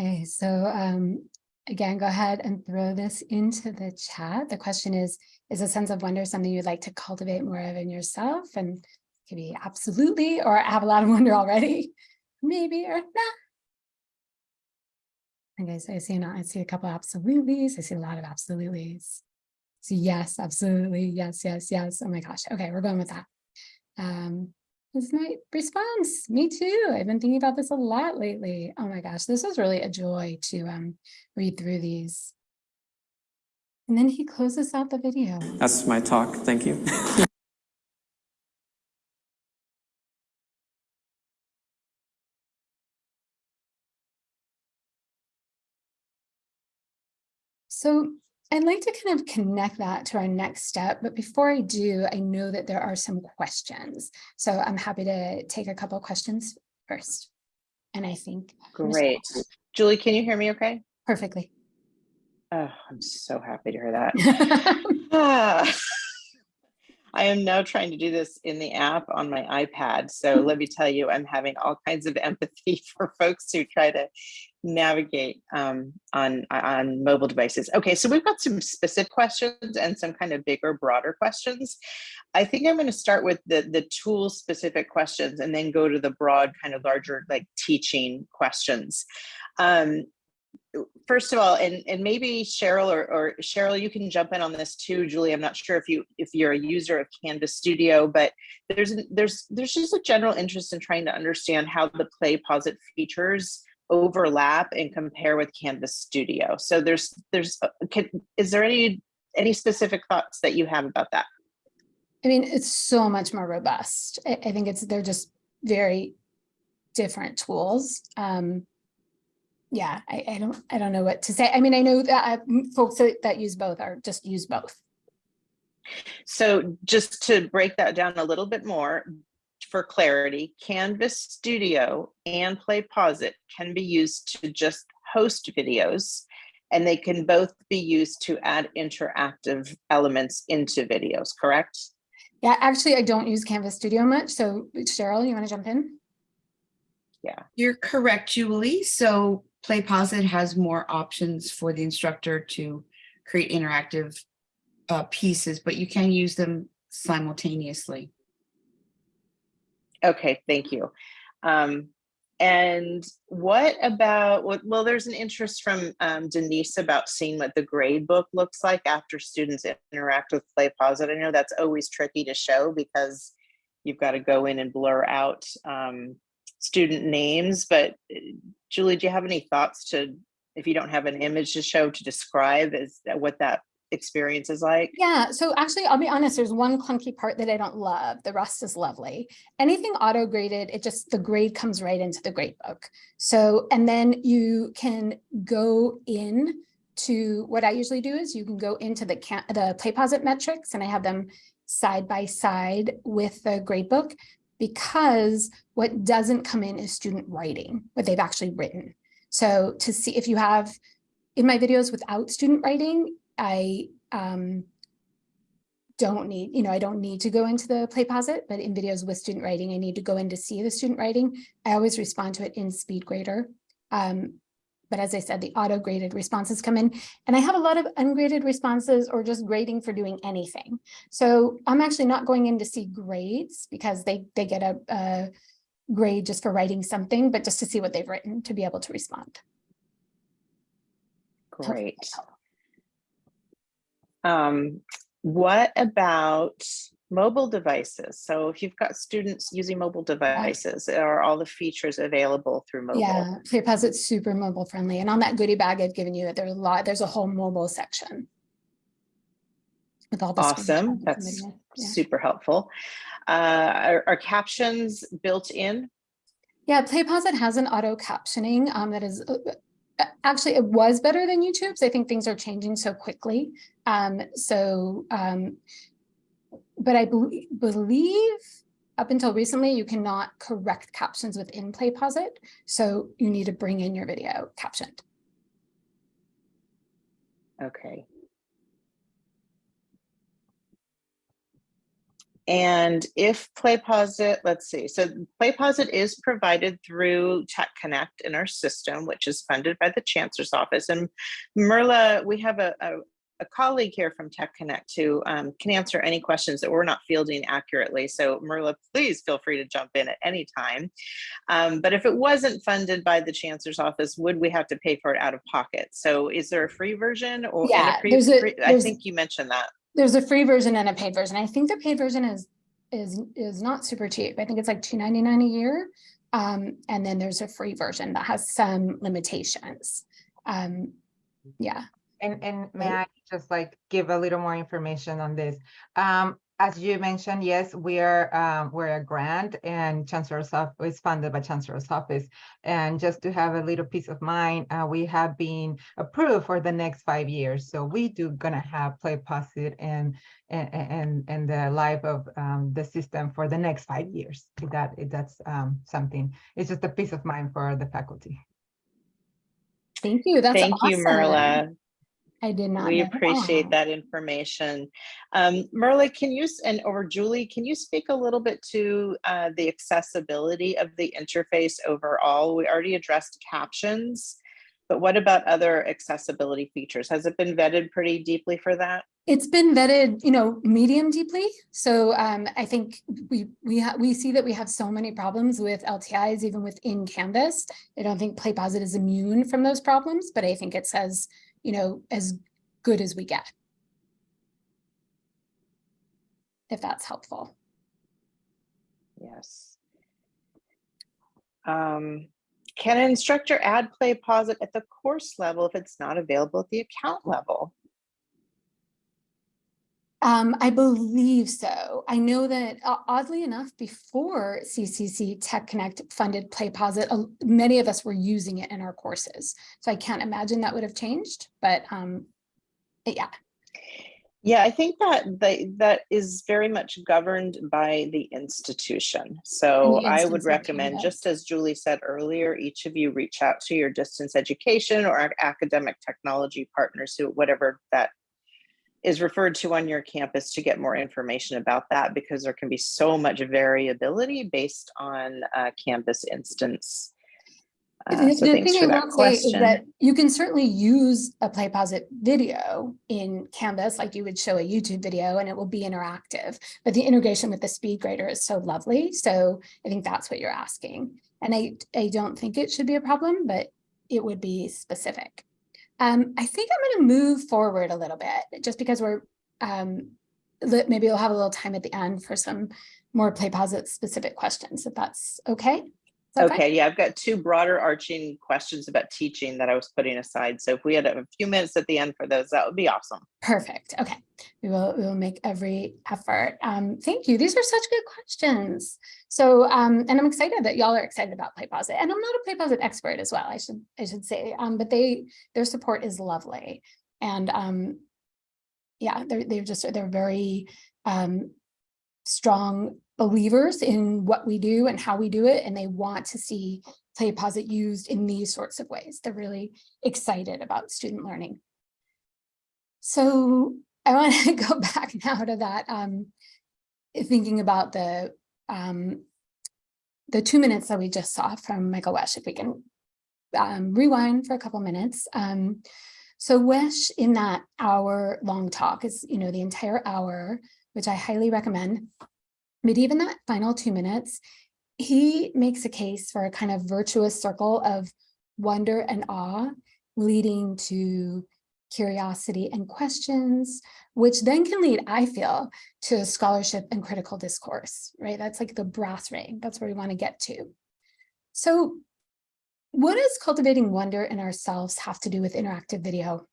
Okay, so um, again, go ahead and throw this into the chat. The question is, is a sense of wonder something you'd like to cultivate more of in yourself? And it could be absolutely, or I have a lot of wonder already, (laughs) maybe, or nah. Okay, so I see, I see a couple absolutelys. I see a lot of absolutelys. So yes, absolutely. Yes, yes, yes. Oh my gosh. Okay, we're going with that. Um, is my response. Me too. I've been thinking about this a lot lately. Oh my gosh, this was really a joy to um, read through these. And then he closes out the video. That's my talk. Thank you. (laughs) So I'd like to kind of connect that to our next step, but before I do, I know that there are some questions. So I'm happy to take a couple of questions first. And I think Great. Julie, can you hear me okay? perfectly. Oh, I'm so happy to hear that. (laughs) Ah. (laughs) I am now trying to do this in the app on my iPad. So let me tell you, I'm having all kinds of empathy (laughs) for folks who try to navigate um, on, on mobile devices. Okay, so we've got some specific questions and some kind of bigger, broader questions. I think I'm going to start with the, the tool specific questions and then go to the broad kind of larger like teaching questions. Um, first of all, and and maybe Cheryl or, or Cheryl, you can jump in on this too, Julie. I'm not sure if you if you're a user of Canvas Studio, but there's there's there's just a general interest in trying to understand how the PlayPosit features overlap and compare with Canvas Studio. So there's there's uh, can, is there any any specific thoughts that you have about that? I mean, it's so much more robust. I, I think it's they're just very different tools. Um, yeah, I, I don't I don't know what to say. I mean, I know that uh, folks that, that use both are just use both. So just to break that down a little bit more, for clarity, Canvas Studio and PlayPosit can be used to just host videos And they can both be used to add interactive elements into videos, correct? Yeah, actually, I don't use Canvas Studio much. So Cheryl, you want to jump in? Yeah, you're correct, Julie. So PlayPosit has more options for the instructor to create interactive uh, pieces, but you can use them simultaneously. Okay, thank you. Um, and what about, well, there's an interest from um, Denise about seeing what the grade book looks like after students interact with PlayPosit. I know that's always tricky to show because you've got to go in and blur out um, student names, but uh, Julie, do you have any thoughts to, if you don't have an image to show to describe is what that experience is like? Yeah, so actually, I'll be honest, there's one clunky part that I don't love. The rest is lovely. Anything auto graded, it just, the grade comes right into the grade book. So, and then you can go in to, what I usually do is you can go into the the PlayPosit metrics and I have them side by side with the grade book because what doesn't come in is student writing, what they've actually written. So to see if you have, in my videos without student writing, I um, don't need, you know, I don't need to go into the PlayPosit, but in videos with student writing, I need to go in to see the student writing. I always respond to it in SpeedGrader. Um, but as I said, the auto graded responses come in and I have a lot of ungraded responses or just grading for doing anything. So I'm actually not going in to see grades because they, they get a, a grade just for writing something, but just to see what they've written to be able to respond. Great. Um, what about mobile devices? So if you've got students using mobile devices, are all the features available through mobile? Yeah, PlayPosit's super mobile friendly. And on that goodie bag I've given you, there's a lot, there's a whole mobile section. With all the. Awesome, that's. Yeah. super helpful. Uh, are, are captions built in? Yeah, PlayPosit has an auto captioning um, that is, uh, uh, actually, it was better than YouTube's. I think things are changing so quickly. Um, so, um, but I bel- believe up until recently, you cannot correct captions within PlayPosit. So you need to bring in your video captioned. Okay. And if PlayPosit, let's see, so PlayPosit is provided through Tech Connect in our system, which is funded by the Chancellor's Office. And Merla, we have a, a, a colleague here from Tech Connect who um, can answer any questions that we're not fielding accurately. So Merla, please feel free to jump in at any time. Um, but if it wasn't funded by the Chancellor's Office, would we have to pay for it out of pocket? So is there a free version or? and a Yeah, there's a- I think you mentioned that. There's a free version and a paid version. I think the paid version is is is not super cheap. I think it's like two ninety nine a year. Um, and then there's a free version that has some limitations. Um, yeah. And, and may I just like give a little more information on this? Um, as you mentioned, yes, we are, um, we're a grant and Chancellor's Office is funded by Chancellor's Office. And just to have a little peace of mind, uh, we have been approved for the next five years. So we do gonna have PlayPosit and, and, and, and the life of, um, the system for the next five years. If that, if that's, um, something, it's just a peace of mind for the faculty. Thank you. That's Thank you, awesome. I did not. We appreciate that information. Um, Merla, can you, and or Julie, can you speak a little bit to uh, the accessibility of the interface overall? We already addressed captions, but what about other accessibility features? Has it been vetted pretty deeply for that? It's been vetted, you know, medium deeply. So um, I think we we we see that we have so many problems with LTIs, even within Canvas. I don't think PlayPosit is immune from those problems, but I think it says, you know, as good as we get. If that's helpful. Yes. Um, Can an instructor add PlayPosit at the course level if it's not available at the account level? Um, I believe so. I know that uh, oddly enough, before CCC Tech Connect funded PlayPosit, uh, many of us were using it in our courses. So I can't imagine that would have changed, but um, yeah, Yeah, I think that they, that is very much governed by the institution. So the I would of recommend, just as Julie said earlier, each of you reach out to your distance education or academic technology partners who, whatever that is referred to on your campus to get more information about that because there can be so much variability based on uh, campus instance. Uh, The so the thing I will say is that you can certainly use a PlayPosit video in Canvas, like you would show a YouTube video and it will be interactive. But the integration with the speed grader is so lovely. So I think that's what you're asking. And I, I don't think it should be a problem, but it would be specific. Um, I think I'm gonna move forward a little bit, just because we're, um, maybe we'll have a little time at the end for some more play it specific questions, if that's okay. Fine? Okay, yeah, I've got two broader arching questions about teaching that I was putting aside. So if we had a few minutes at the end for those, that would be awesome. Perfect. Okay. We will, we will make every effort. Um, thank you. These are such good questions. So, um, and I'm excited that y'all are excited about PlayPosit. And I'm not a PlayPosit expert as well, I should, I should say, um, but they, their support is lovely. And, um, yeah, they're, they're just, they're very, um, strong believers in what we do and how we do it. And they want to see PlayPosit used in these sorts of ways. They're really excited about student learning. So I want to (laughs) go back now to that, um, thinking about the, um, the two minutes that we just saw from Michael Wesch, if we can um, rewind for a couple minutes. Um, so Wesch in that hour long talk is, you know, the entire hour, which I highly recommend. But even that final two minutes, he makes a case for a kind of virtuous circle of wonder and awe leading to curiosity and questions, which then can lead, I feel, to scholarship and critical discourse, right? That's like the brass ring. That's where we want to get to. So what does cultivating wonder in ourselves have to do with interactive video?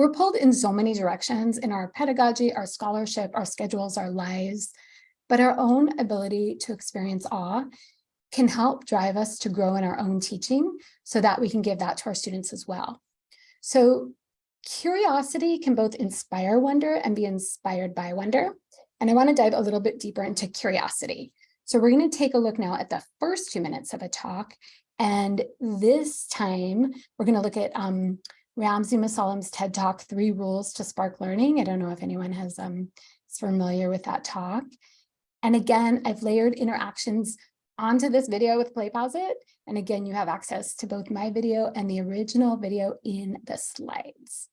We're pulled in so many directions in our pedagogy, our scholarship, our schedules, our lives, but our own ability to experience awe can help drive us to grow in our own teaching so that we can give that to our students as well. So curiosity can both inspire wonder and be inspired by wonder. And I want to dive a little bit deeper into curiosity. So we're going to take a look now at the first two minutes of a talk. And this time we're going to look at um, Ramsey Musallam's TED Talk, Three Rules to Spark Learning. I don't know if anyone has um, is familiar with that talk. And again, I've layered interactions onto this video with PlayPosit. And again, you have access to both my video and the original video in the slides.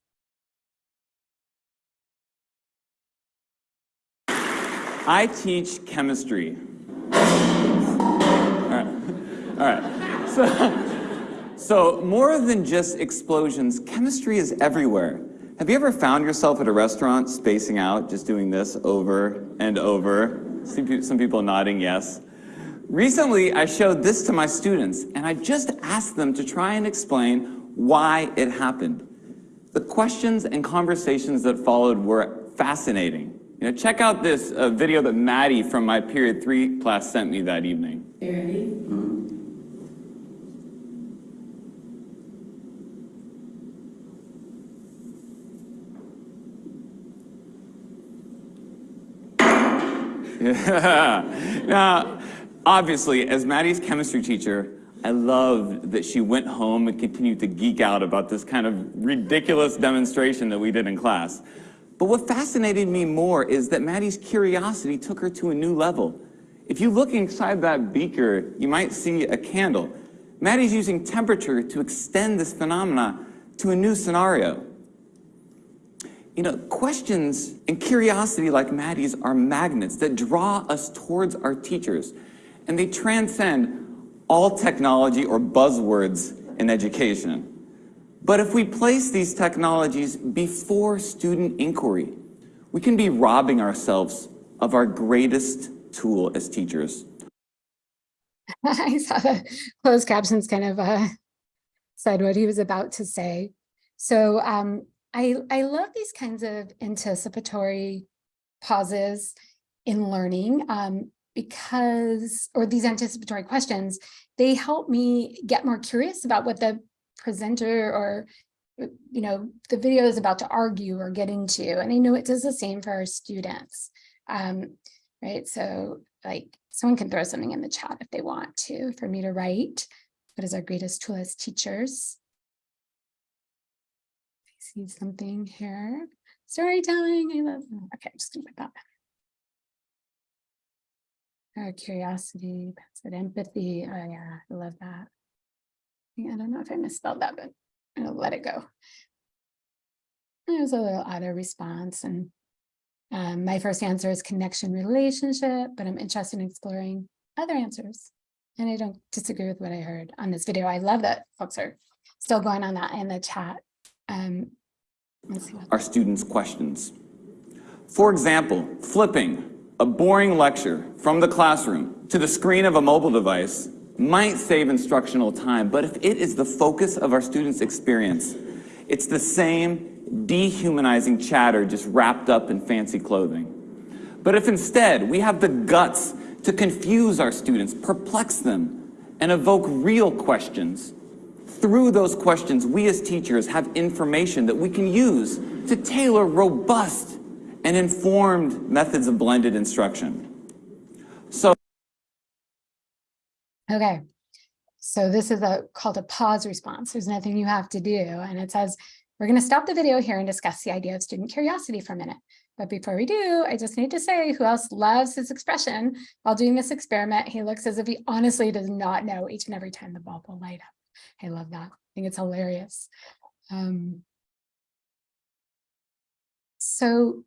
I teach chemistry. All right. All right. So, so more than just explosions, chemistry is everywhere. Have you ever found yourself at a restaurant spacing out, just doing this over and over? Some some people nodding yes. Recently, I showed this to my students, and I just asked them to try and explain why it happened. The questions and conversations that followed were fascinating. You know, check out this uh, video that Maddie from my period three class sent me that evening. (laughs) Now, obviously, as Maddie's chemistry teacher, I loved that she went home and continued to geek out about this kind of ridiculous demonstration that we did in class. But what fascinated me more is that Maddie's curiosity took her to a new level. If you look inside that beaker, you might see a candle. Maddie's using temperature to extend this phenomena to a new scenario. You know, questions and curiosity like Maddie's are magnets that draw us towards our teachers, and they transcend all technology or buzzwords in education. But if we place these technologies before student inquiry, we can be robbing ourselves of our greatest tool as teachers. (laughs) I saw the closed captions kind of uh, said what he was about to say. So um, I, I love these kinds of anticipatory pauses in learning um, because, or these anticipatory questions, they help me get more curious about what the presenter or uh, you know, the video is about to argue or get into, and I know it does the same for our students. Um, right, so like someone can throw something in the chat if they want to, for me to write. What is our greatest tool as teachers? See something here. Storytelling, I love, okay, I'm just gonna put that. Uh, curiosity, passive empathy, oh yeah, I love that. I don't know if I misspelled that, but I'll let it go. There's a little auto response and um, my first answer is connection relationship, but I'm interested in exploring other answers. And I don't disagree with what I heard on this video. I love that folks are still going on that in the chat. Um, our students' questions. For example, flipping a boring lecture from the classroom to the screen of a mobile device might save instructional time, but if it is the focus of our students' experience, it's the same dehumanizing chatter just wrapped up in fancy clothing. But if instead we have the guts to confuse our students, perplex them, and evoke real questions, through those questions, we as teachers have information that we can use to tailor robust and informed methods of blended instruction. So Okay, so this is a called a pause response. There's nothing you have to do. And it says, we're going to stop the video here and discuss the idea of student curiosity for a minute. But before we do, I just need to say who else loves his expression while doing this experiment. He looks as if he honestly does not know each and every time the bulb will light up. I love that. I think it's hilarious. Um, so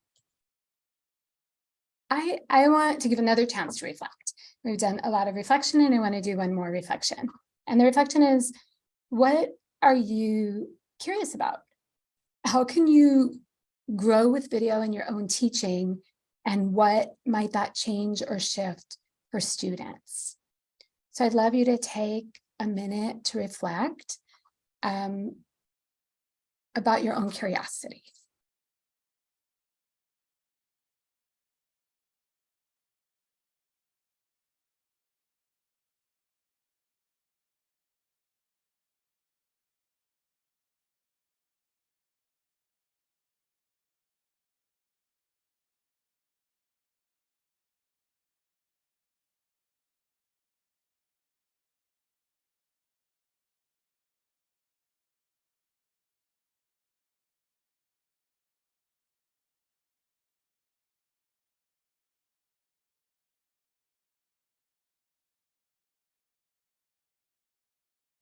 I, I want to give another chance to reflect. We've done a lot of reflection and I want to do one more reflection. And the reflection is, what are you curious about? How can you grow with video in your own teaching? And what might that change or shift for students? So I'd love you to take a minute to reflect um, about your own curiosity.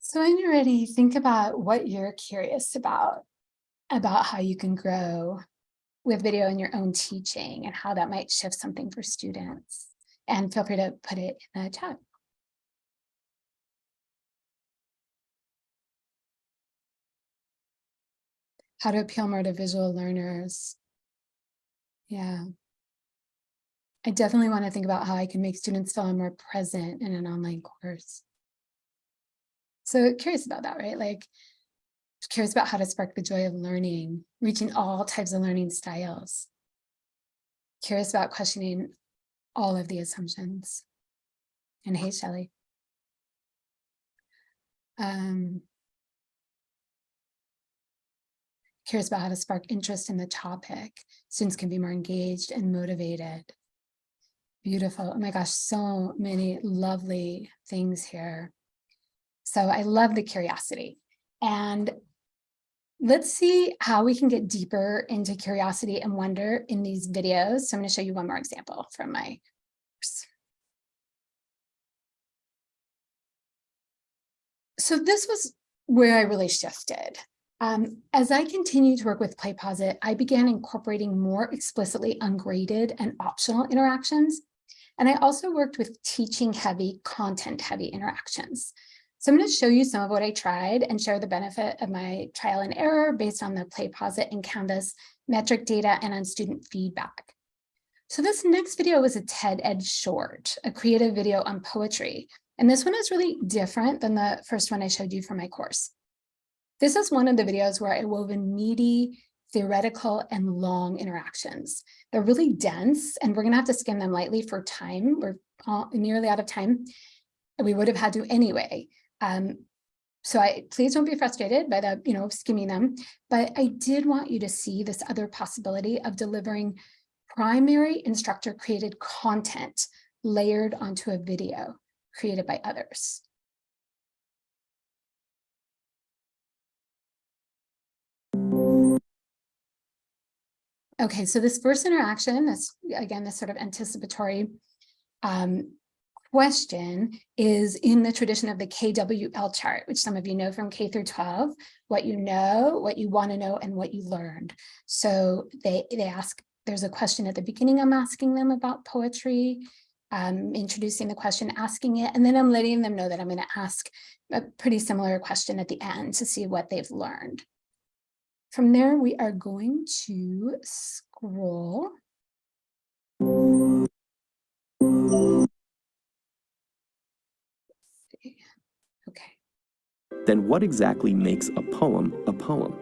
So when you're ready, think about what you're curious about, about how you can grow with video in your own teaching and how that might shift something for students. And feel free to put it in the chat. How to appeal more to visual learners. Yeah. I definitely want to think about how I can make students feel more present in an online course. So curious about that, right? Like curious about how to spark the joy of learning, reaching all types of learning styles. Curious about questioning all of the assumptions. And hey, Shelley. Um, curious about how to spark interest in the topic. Students can be more engaged and motivated. Beautiful. Oh my gosh, so many lovely things here. So I love the curiosity. And let's see how we can get deeper into curiosity and wonder in these videos. So I'm going to show you one more example from my course. So this was where I really shifted. Um, as I continued to work with PlayPosit, I began incorporating more explicitly ungraded and optional interactions. And I also worked with teaching heavy, content heavy interactions. So I'm going to show you some of what I tried and share the benefit of my trial and error based on the PlayPosit and Canvas metric data and on student feedback. So this next video was a TED Ed short, a creative video on poetry. And this one is really different than the first one I showed you for my course. This is one of the videos where I wove in meaty, theoretical, and long interactions. They're really dense, and we're going to have to skim them lightly for time. We're nearly out of time. We would have had to anyway. Um, so I, please don't be frustrated by the, you know, skimming them, but I did want you to see this other possibility of delivering primary instructor created content layered onto a video created by others. Okay, so this first interaction, that's again, this sort of anticipatory um, question is in the tradition of the KWL chart, which some of you know from K through 12, what you know, what you want to know, and what you learned. So they, they ask, there's a question at the beginning, I'm asking them about poetry, um, introducing the question, asking it, and then I'm letting them know that I'm going to ask a pretty similar question at the end to see what they've learned. From there, we are going to scroll. Then what exactly makes a poem a poem?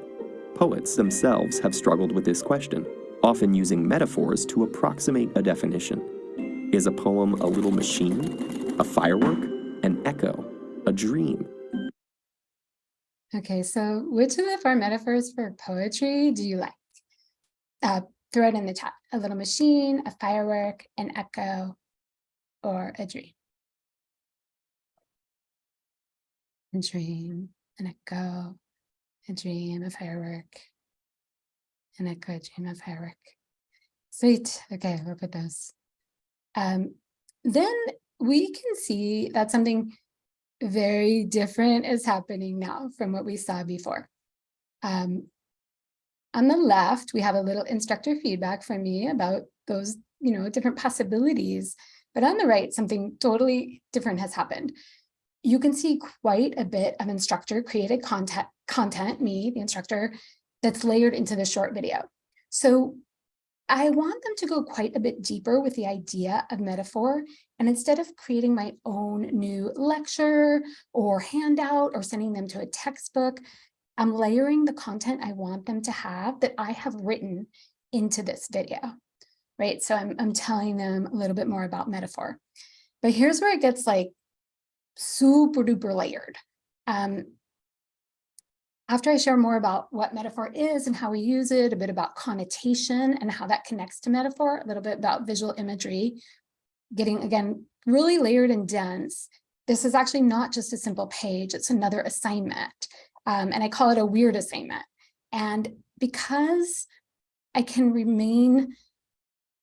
Poets themselves have struggled with this question, often using metaphors to approximate a definition. Is a poem a little machine, a firework, an echo, a dream? Okay, so which of the four metaphors for poetry do you like? Uh, throw it in the chat. A little machine, a firework, an echo, or a dream. A dream, an echo, a dream, a firework, and echo, a dream, a firework. Sweet. Okay, we'll put those. Um, then we can see that something very different is happening now from what we saw before. Um, on the left, we have a little instructor feedback from me about those, you know, different possibilities. But on the right, something totally different has happened. You can see quite a bit of instructor created content, content, me, the instructor, that's layered into the short video. So I want them to go quite a bit deeper with the idea of metaphor. And instead of creating my own new lecture or handout or sending them to a textbook, I'm layering the content I want them to have that I have written into this video, right? So I'm, I'm telling them a little bit more about metaphor. But here's where it gets like super duper layered. Um, after I share more about what metaphor is and how we use it, a bit about connotation and how that connects to metaphor, a little bit about visual imagery, getting, again, really layered and dense. This is actually not just a simple page, it's another assignment. Um, and I call it a weird assignment. And because I can remain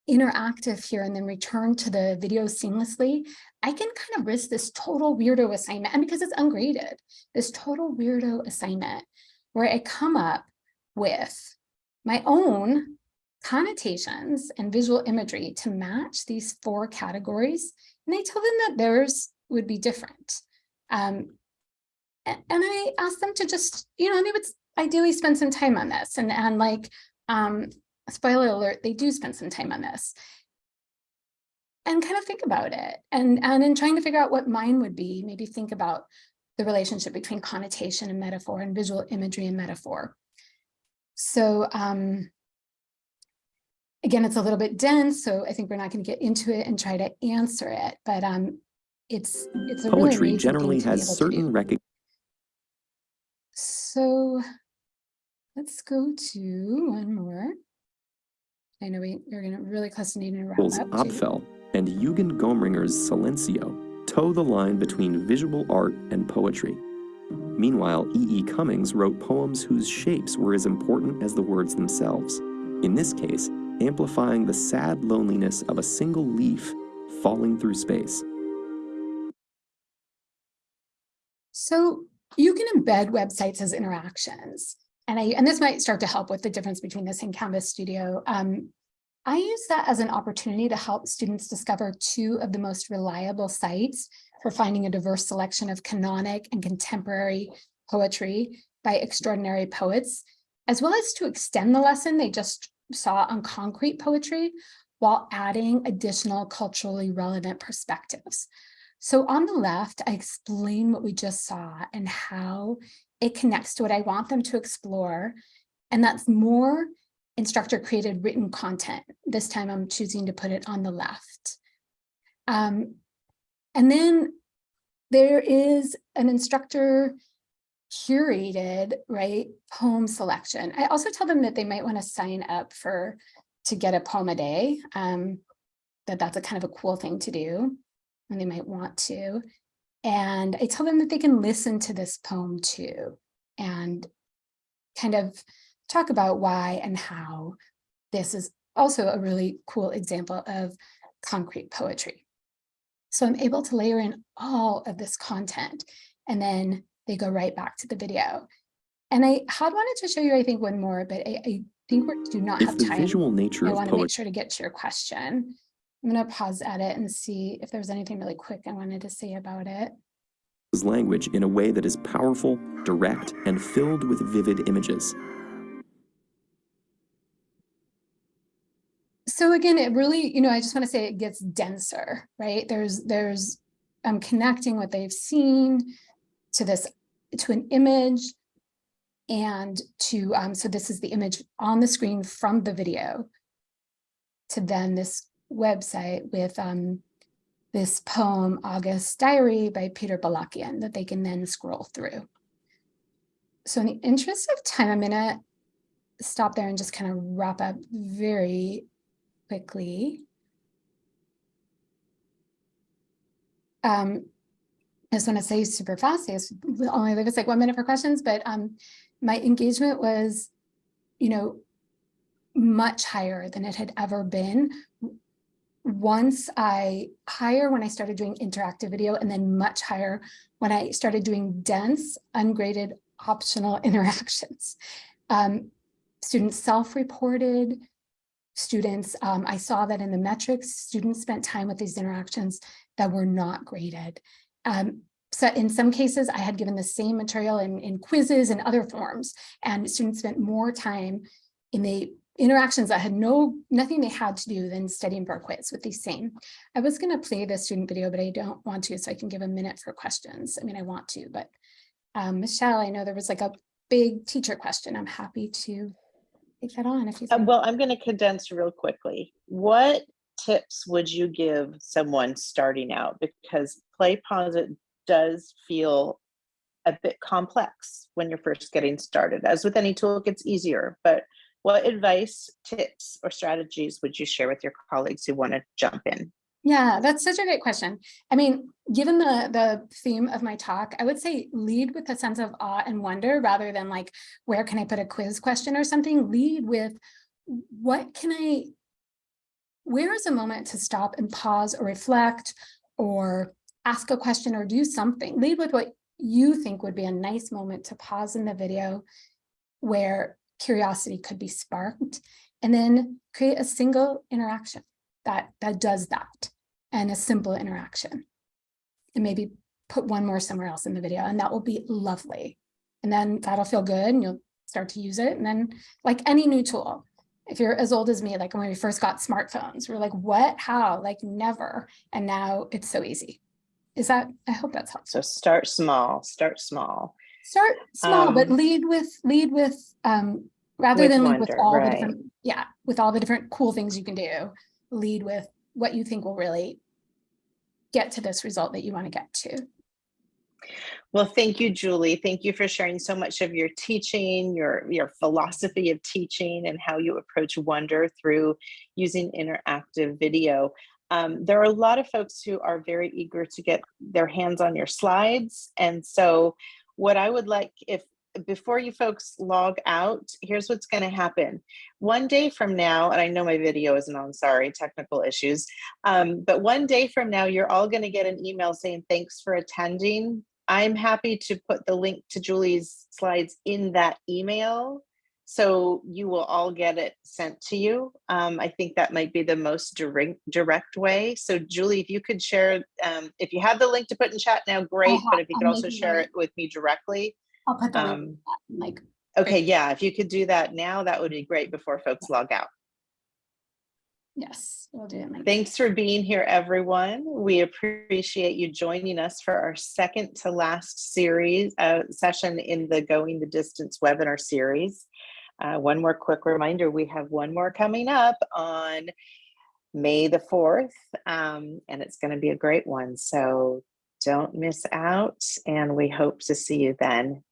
interactive here and then return to the video seamlessly, I can kind of risk this total weirdo assignment. And because it's ungraded, this total weirdo assignment where I come up with my own connotations and visual imagery to match these four categories. And I tell them that theirs would be different. Um, and, I ask them to just, you know, and they would ideally spend some time on this and, and like, um, spoiler alert, they do spend some time on this and kind of think about it. And, and in trying to figure out what mine would be, maybe think about the relationship between connotation and metaphor and visual imagery and metaphor. So um, again, it's a little bit dense, so I think we're not going to get into it and try to answer it, but um, it's it's a really Poetry amazing generally has certain recognition. So let's go to one more. I know we, we're going to really close to needing to wrap up. too. Apfel and Eugen Gomringer's Silencio toe the line between visual art and poetry. Meanwhile, E. E. Cummings wrote poems whose shapes were as important as the words themselves. In this case, amplifying the sad loneliness of a single leaf falling through space. So you can embed websites as interactions. And I and this might start to help with the difference between this and Canvas Studio. Um, I use that as an opportunity to help students discover two of the most reliable sites for finding a diverse selection of canonic and contemporary poetry by extraordinary poets, as well as to extend the lesson they just saw on concrete poetry while adding additional culturally relevant perspectives. So on the left, I explain what we just saw and how it connects to what I want them to explore. And that's more instructor created written content. This time I'm choosing to put it on the left. Um, and then there is an instructor curated, right, poem selection. I also tell them that they might want to sign up for, to get a poem a day. Um, that that's a kind of a cool thing to do, and they might want to. And I tell them that they can listen to this poem too, and kind of talk about why and how this is also a really cool example of concrete poetry. So I'm able to layer in all of this content and then they go right back to the video. And I had wanted to show you, I think, one more, but I, I think we do not If have the time. visual nature I want to make sure to get to your question. I'm going to pause at it and see if there's anything really quick I wanted to say about it. is language in a way that is powerful, direct, and filled with vivid images. So again, it really, you know, I just want to say it gets denser, right? There's, there's, I'm connecting what they've seen to this, to an image and to, um, so this is the image on the screen from the video to then this website with um, this poem, August Diary by Peter Balakian that they can then scroll through. So in the interest of time, I'm gonna stop there and just kind of wrap up very quickly. Um, I just want to say super fast, I only leave us like one minute for questions, but um, my engagement was, you know, much higher than it had ever been. Once I higher when I started doing interactive video and then much higher when I started doing dense, ungraded, optional (laughs) interactions. Um, students self-reported, students, um, I saw that in the metrics, students spent time with these interactions that were not graded. Um, so in some cases, I had given the same material in, in quizzes and other forms, and students spent more time in the interactions that had no nothing they had to do than studying for a quiz with these same. I was going to play the student video, but I don't want to, so I can give a minute for questions. I mean, I want to, but um, Michelle, I know there was like a big teacher question. I'm happy to take that on if you Uh. Well, I'm going to condense real quickly. What tips would you give someone starting out? Because PlayPosit does feel a bit complex when you're first getting started. As with any tool, it gets easier. But what advice, tips, or strategies would you share with your colleagues who want to jump in? Yeah, that's such a great question. I mean, given the the theme of my talk, I would say lead with a sense of awe and wonder rather than like, where can I put a quiz question or something? Lead with what can I, where is a moment to stop and pause or reflect or ask a question or do something? Lead with what you think would be a nice moment to pause in the video where curiosity could be sparked and then create a single interaction that that does that and a simple interaction. And maybe put one more somewhere else in the video and that will be lovely. And then that'll feel good and you'll start to use it. And then like any new tool if you're as old as me like when we first got smartphones we are like what? How? Like never. And now it's so easy. Is that i hope that's helpful. So start small, start small. start small but Um, lead with lead with um rather With than lead with wonder, all right. the different yeah with all the different cool things you can do lead with what you think will really get to this result that you want to get to Well, thank you, Julie. Thank you for sharing so much of your teaching, your, your philosophy of teaching and how you approach wonder through using interactive video. Um, there are a lot of folks who are very eager to get their hands on your slides. And so what I would like if before you folks log out, here's what's going to happen. One day from now, and I know my video isn't on, sorry, technical issues. Um, but one day from now, you're all going to get an email saying thanks for attending. I'm happy to put the link to Julie's slides in that email. So you will all get it sent to you. Um, I think that might be the most direct, direct way. So Julie, if you could share, um, if you have the link to put in chat now, great. But if you could also share it with me directly. I'll put the Um, like okay, yeah, if you could do that now, that would be great before folks log out. yes we'll do it like Thanks for being here, everyone. We appreciate you joining us for our second to last series uh, session in the Going the Distance webinar series. Uh, one more quick reminder, we have one more coming up on May the 4th, um, and it's going to be a great one. So don't miss out, and we hope to see you then.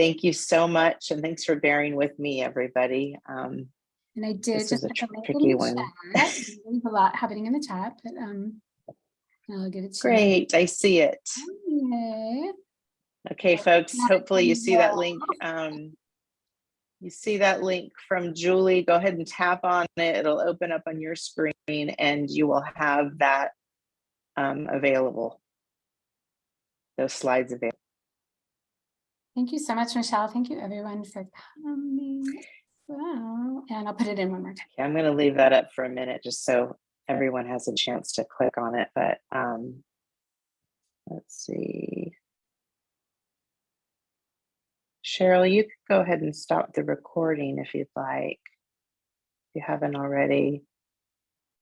Thank you so much, and thanks for bearing with me, everybody. Um, And I did This just is a tr- tricky one. There's a lot happening in the chat, but um, I'll give it to you. Great, I see it. Yay. Okay, folks, hopefully you see that link. Um, you see that link from Julie, go ahead and tap on it. It'll open up on your screen and you will have that um, available. Those slides available. Thank you so much, Michelle. Thank you, everyone, for coming. Wow. And I'll put it in one more time. Okay, I'm gonna leave that up for a minute just so everyone has a chance to click on it, but um, let's see. Cheryl, you could go ahead and stop the recording if you'd like. If you haven't already.